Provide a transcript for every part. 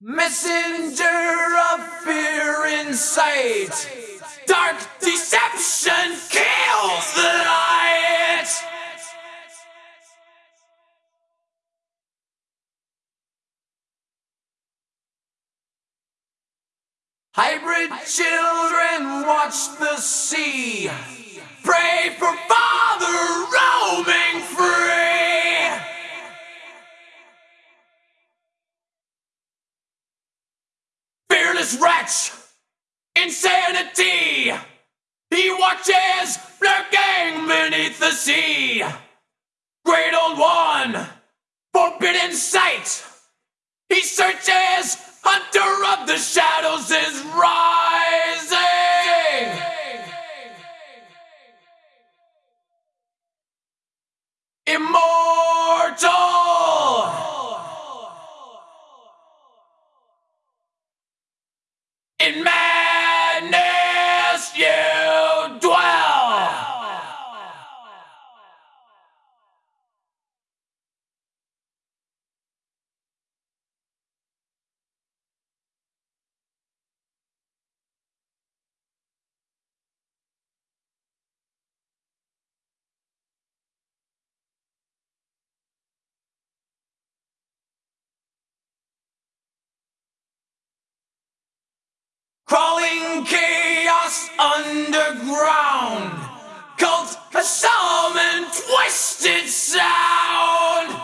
Messenger of fear in sight. Dark deception kills the light. Hybrid children watch the sea. Pray for father Wretch, insanity. He watches lurking beneath the sea. Great old one, forbidden sight. He searches, hunter of the shadows is rising. Immortal. Crawling chaos underground. Cult a and twisted sound.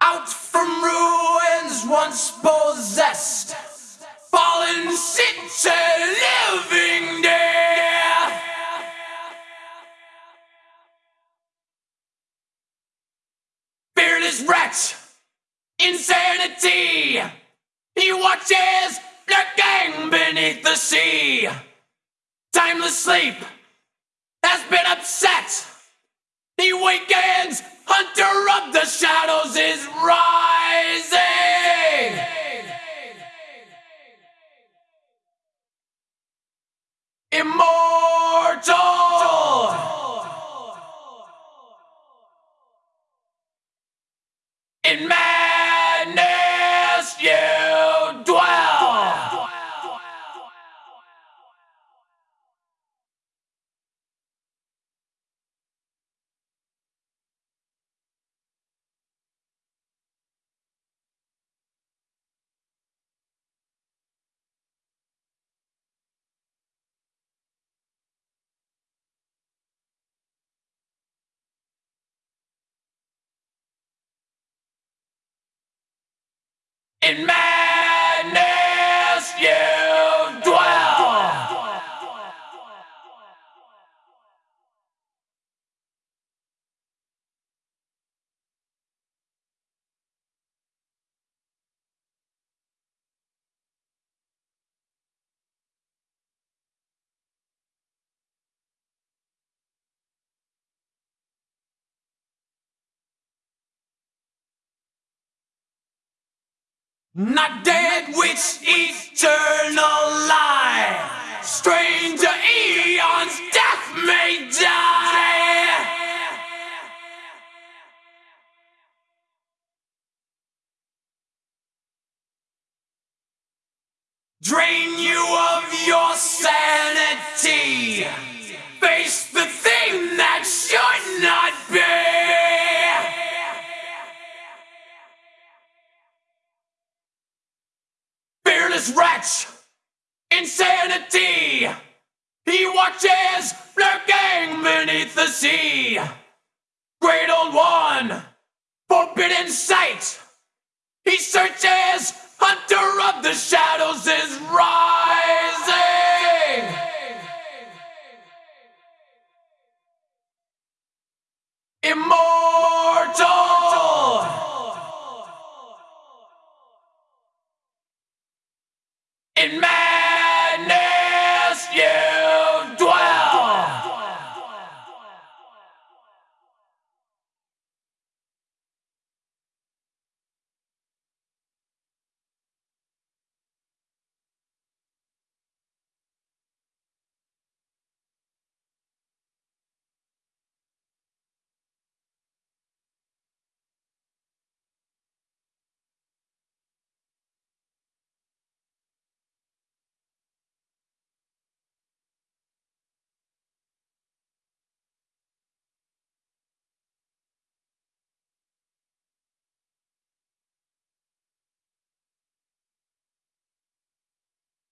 Out from ruins once possessed. Fallen city living wretch, insanity. He watches lurking beneath the sea. Timeless sleep has been upset. He wakens, hunter of the shadows is rising. In madness Not dead, which eternal lie. Stranger eons, death may die. Drain you of your sanity. Face insanity. He watches lurking beneath the sea. Great old one, forbidden sight. He searches, hunter of the shadows is rising. Immortal. In man.